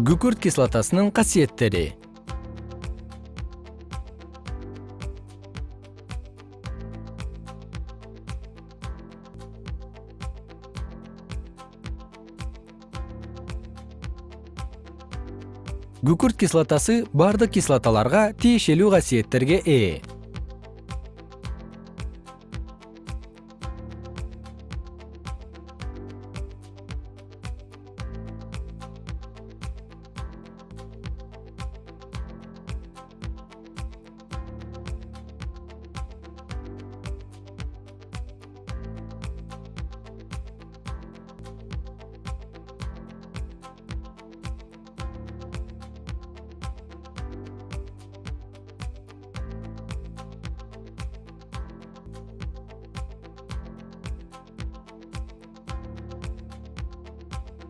күкүрт кислотасынын касиеттери. Күкүрт кислотасы баардык кислоталарга тиешелүү касиеттерге ээ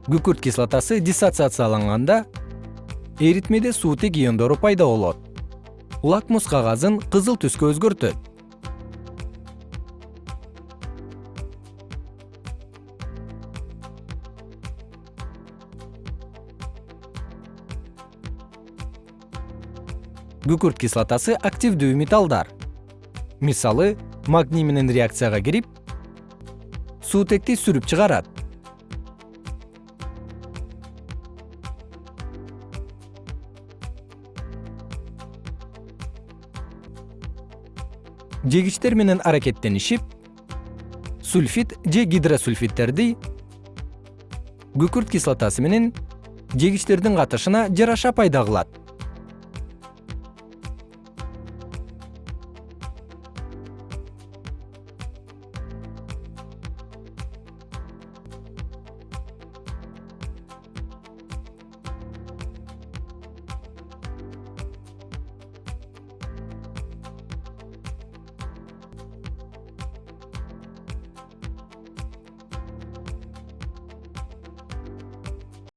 күкүрт кислотасы диссоциацияланганда эритмеде суутек иондору пайда болот. Лакмус кагазын кызыл түскө өзгөртөт. Күкүрт кислотасы активдүү металлдар. Мисалы магний менен реакцияга кирип суутекти сүрүп чыгарат жегичтер менен аракеттенишип сульфид же гидросульфидтерди күкүрт кислотасы менен жегичтердин катышына жараша пайда кылат